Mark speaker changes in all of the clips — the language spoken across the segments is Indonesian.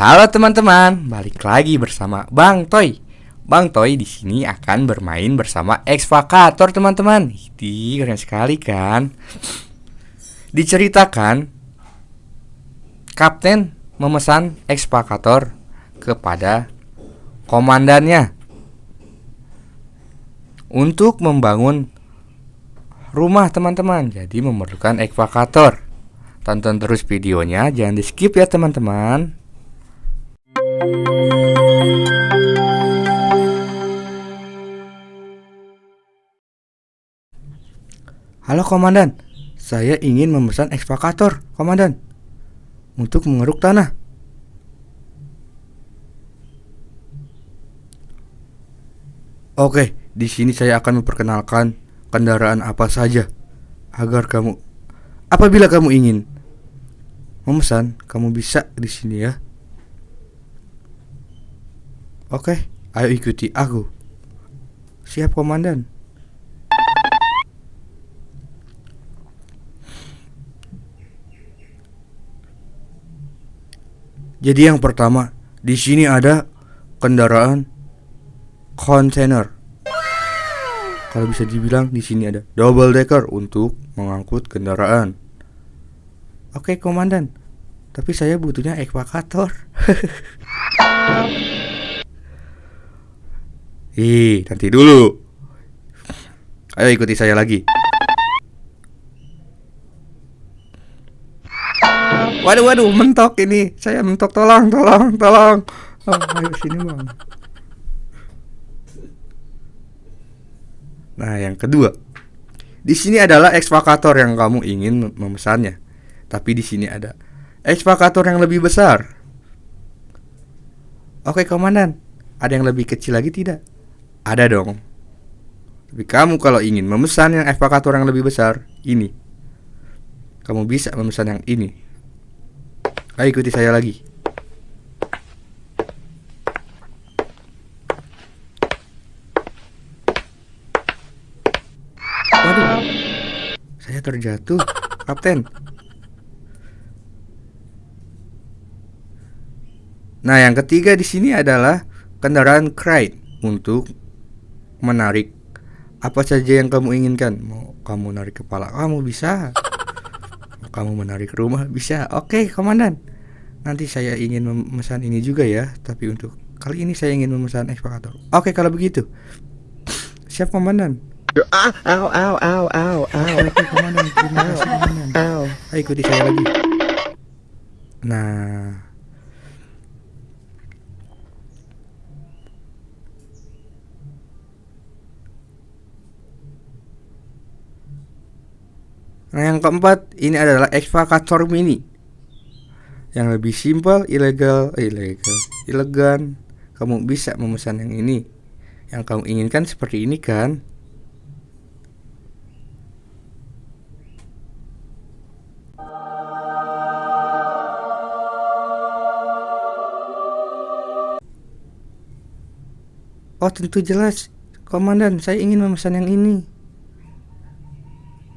Speaker 1: Halo teman-teman, balik lagi bersama Bang Toy. Bang Toy di sini akan bermain bersama Exvakator teman-teman. Ini keren sekali kan? Diceritakan Kapten memesan Exvakator kepada komandannya untuk membangun rumah teman-teman. Jadi memerlukan Exvakator. Tonton terus videonya, jangan di skip ya teman-teman. Halo komandan, saya ingin memesan ekskavator, komandan, untuk mengeruk tanah. Oke, di sini saya akan memperkenalkan kendaraan apa saja agar kamu apabila kamu ingin memesan, kamu bisa di sini ya. Oke, ayo ikuti aku. Siap komandan. Jadi yang pertama, di sini ada kendaraan kontainer. Kalau bisa dibilang di sini ada double decker untuk mengangkut kendaraan. Oke, komandan. Tapi saya butuhnya ekvakator. Ih, nanti dulu. Ayo ikuti saya lagi. Waduh, waduh, mentok ini. Saya mentok, tolong, tolong, tolong. Oh, ayo sini bang. Nah, yang kedua, di sini adalah ekskavator yang kamu ingin memesannya. Tapi di sini ada ekskavator yang lebih besar. Oke, komandan. Ada yang lebih kecil lagi tidak? Ada dong. Tapi kamu kalau ingin memesan yang ekskavator yang lebih besar, ini. Kamu bisa memesan yang ini. Ayo ikuti saya lagi. Waduh, saya terjatuh, Kapten. Nah, yang ketiga di sini adalah kendaraan crane untuk menarik apa saja yang kamu inginkan. Mau kamu narik kepala kamu bisa. Mau kamu menarik rumah bisa. Oke, komandan. Nanti saya ingin memesan ini juga ya, tapi untuk kali ini saya ingin memesan ekskavator. Oke, kalau begitu. Siap, komandan.
Speaker 2: Au, au, au, au, au.
Speaker 1: Oke, komandan. Terima kasih, komandan. Ayo ikuti saya lagi. Nah, Nah yang keempat ini adalah excavator mini. Yang lebih simpel, ilegal, eh, ilegal, elegan. Kamu bisa memesan yang ini. Yang kamu inginkan seperti ini kan? Oh tentu jelas. Komandan saya ingin memesan yang ini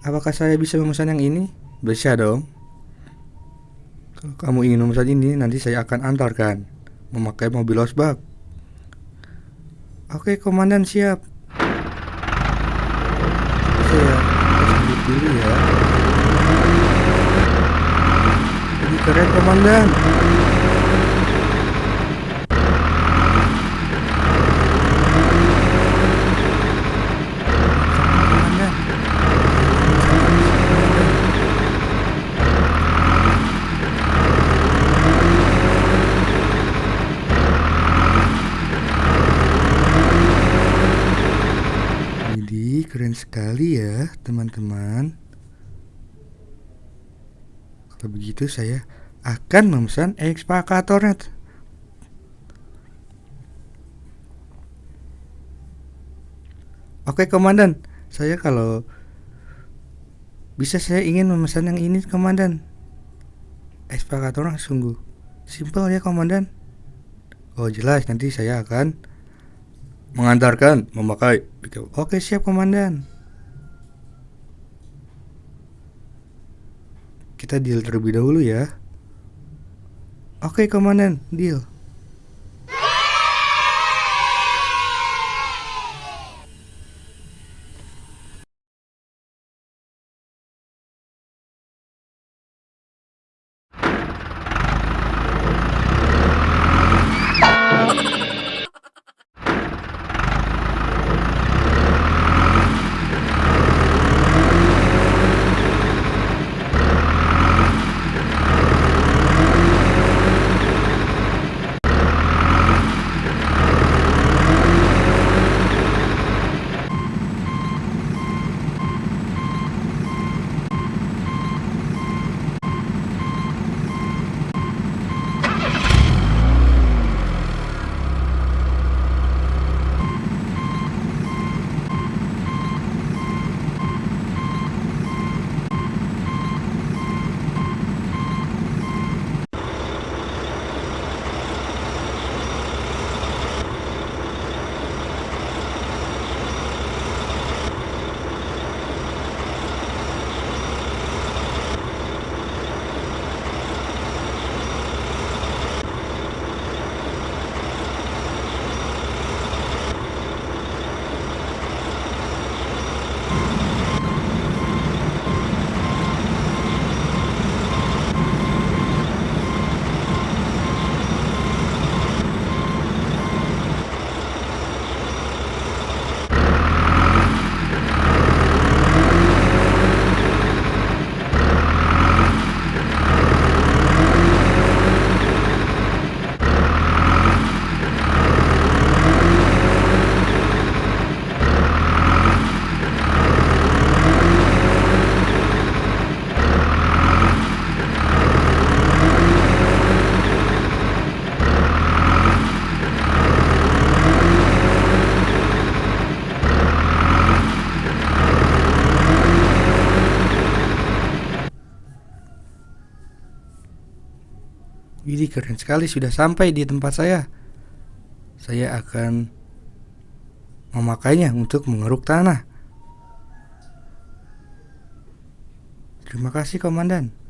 Speaker 1: Apakah saya bisa memesan yang ini? Bisa dong. Kalau kamu ingin memesan ini Nanti saya akan antarkan. Memakai mobil losbak. Oke komandan siap. Saya dulu ya. Keren Komandan keren sekali ya teman-teman. Kalau begitu saya akan memesan ekskavatornya Oke komandan. Saya kalau Bisa saya ingin memesan yang ini komandan. Ekskavatornya sungguh Simple ya komandan. Oh jelas. Nanti saya akan mengantarkan memakai Oke siap komandan Kita deal terlebih dahulu ya Oke, komandan, deal. Ini keren sekali sudah sampai di tempat saya. Saya akan memakainya untuk mengeruk tanah. Terima kasih komandan.